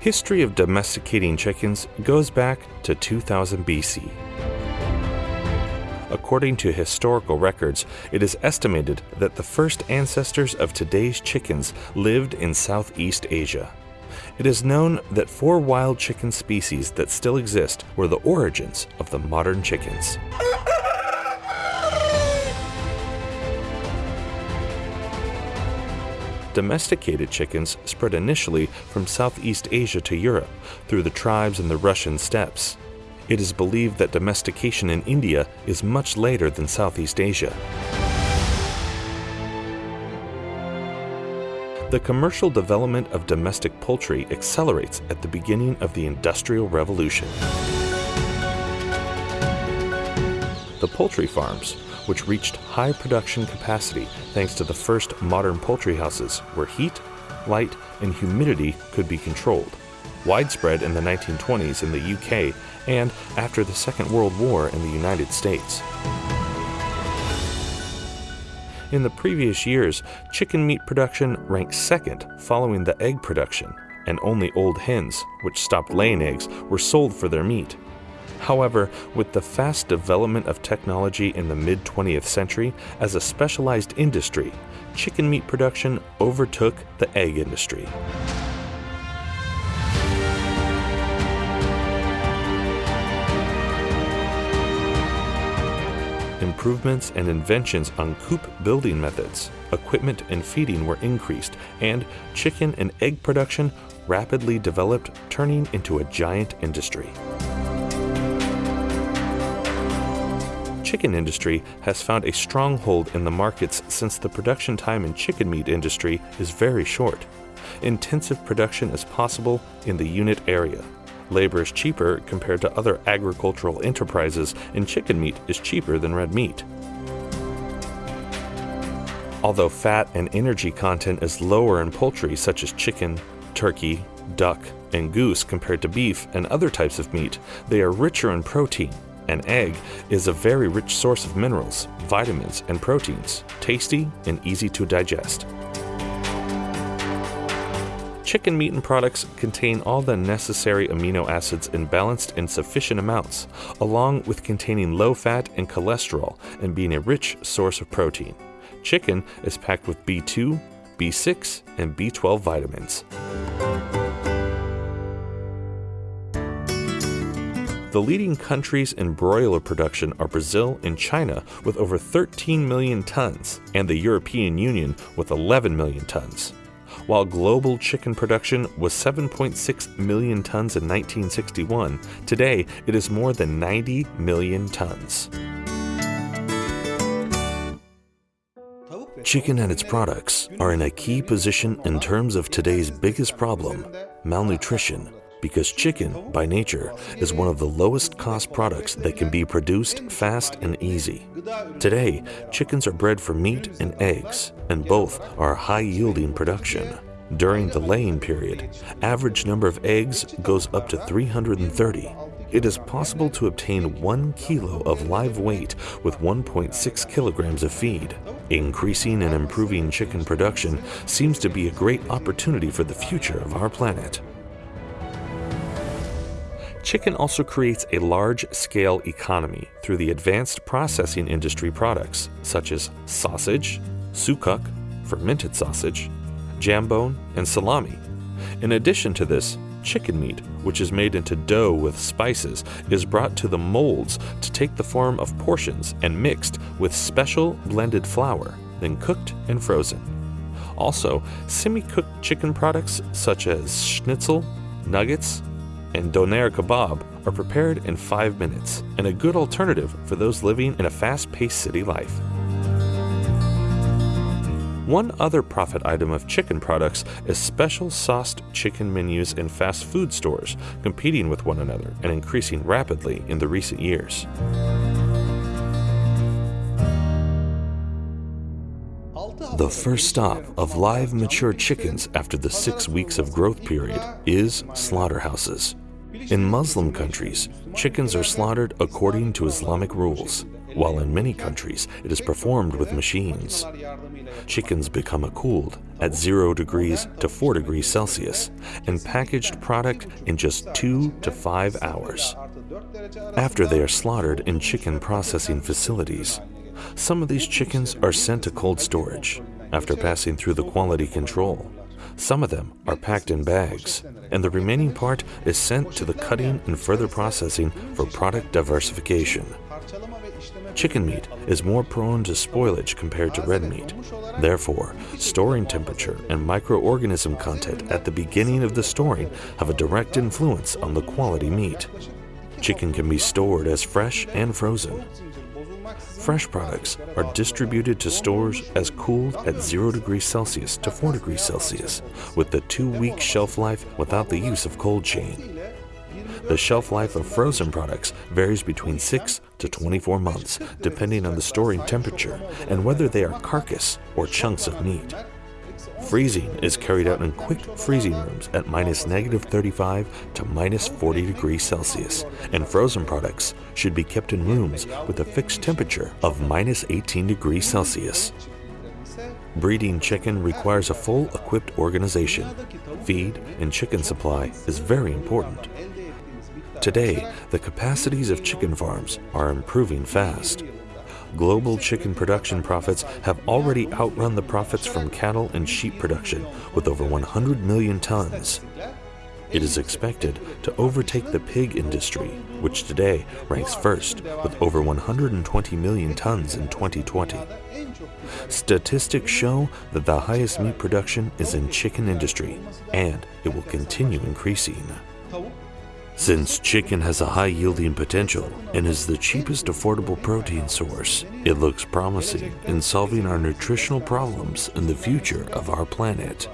history of domesticating chickens goes back to 2000 BC. According to historical records, it is estimated that the first ancestors of today's chickens lived in Southeast Asia. It is known that four wild chicken species that still exist were the origins of the modern chickens. Domesticated chickens spread initially from Southeast Asia to Europe through the tribes in the Russian steppes. It is believed that domestication in India is much later than Southeast Asia. The commercial development of domestic poultry accelerates at the beginning of the Industrial Revolution. The poultry farms, which reached high production capacity thanks to the first modern poultry houses where heat, light, and humidity could be controlled, widespread in the 1920s in the UK and after the Second World War in the United States. In the previous years, chicken meat production ranked second following the egg production, and only old hens, which stopped laying eggs, were sold for their meat. However, with the fast development of technology in the mid 20th century as a specialized industry, chicken meat production overtook the egg industry. Improvements and inventions on coop building methods, equipment and feeding were increased, and chicken and egg production rapidly developed, turning into a giant industry. Chicken industry has found a stronghold in the markets since the production time in chicken meat industry is very short. Intensive production is possible in the unit area. Labor is cheaper compared to other agricultural enterprises, and chicken meat is cheaper than red meat. Although fat and energy content is lower in poultry such as chicken, turkey, duck, and goose compared to beef and other types of meat, they are richer in protein. An egg is a very rich source of minerals, vitamins, and proteins, tasty and easy to digest. Chicken meat and products contain all the necessary amino acids in balanced and sufficient amounts, along with containing low fat and cholesterol and being a rich source of protein. Chicken is packed with B2, B6, and B12 vitamins. The leading countries in broiler production are Brazil and China with over 13 million tons, and the European Union with 11 million tons. While global chicken production was 7.6 million tons in 1961, today it is more than 90 million tons. Chicken and its products are in a key position in terms of today's biggest problem malnutrition because chicken, by nature, is one of the lowest cost products that can be produced fast and easy. Today, chickens are bred for meat and eggs, and both are high yielding production. During the laying period, average number of eggs goes up to 330. It is possible to obtain 1 kilo of live weight with 1.6 kilograms of feed. Increasing and improving chicken production seems to be a great opportunity for the future of our planet. Chicken also creates a large scale economy through the advanced processing industry products such as sausage, sucuk, fermented sausage, jambon, and salami. In addition to this, chicken meat, which is made into dough with spices, is brought to the molds to take the form of portions and mixed with special blended flour, then cooked and frozen. Also, semi cooked chicken products such as schnitzel, nuggets, and doner kebab are prepared in five minutes and a good alternative for those living in a fast paced city life. One other profit item of chicken products is special sauced chicken menus in fast food stores, competing with one another and increasing rapidly in the recent years. The first stop of live mature chickens after the six weeks of growth period is slaughterhouses. In Muslim countries, chickens are slaughtered according to Islamic rules, while in many countries it is performed with machines. chickens become cooled at 0 degrees to 4 degrees Celsius and packaged product in just 2 to 5 hours. After they are slaughtered in chicken processing facilities, some of these chickens are sent to cold storage after passing through the quality control. Some of them are packed in bags, and the remaining part is sent to the cutting and further processing for product diversification. Chicken meat is more prone to spoilage compared to red meat. Therefore, storing temperature and microorganism content at the beginning of the storing have a direct influence on the quality meat. Chicken can be stored as fresh and frozen. Fresh products are distributed to stores as cooled at 0 degrees Celsius to 4 degrees Celsius, with the two-week shelf life without the use of cold chain. The shelf life of frozen products varies between 6 to 24 months, depending on the storing temperature and whether they are carcass or chunks of meat. Freezing is carried out in quick freezing rooms at minus negative 35 to minus 40 degrees Celsius, and frozen products should be kept in rooms with a fixed temperature of minus 18 degrees Celsius. Breeding chicken requires a full equipped organization. Feed and chicken supply is very important. Today, the capacities of chicken farms are improving fast. Global chicken production profits have already outrun the profits from cattle and sheep production with over 100 million tons. It is expected to overtake the pig industry, which today ranks first with over 120 million tons in 2020. Statistics show that the highest meat production is in chicken industry, and it will continue increasing. Since chicken has a high yielding potential and is the cheapest affordable protein source, it looks promising in solving our nutritional problems in the future of our planet.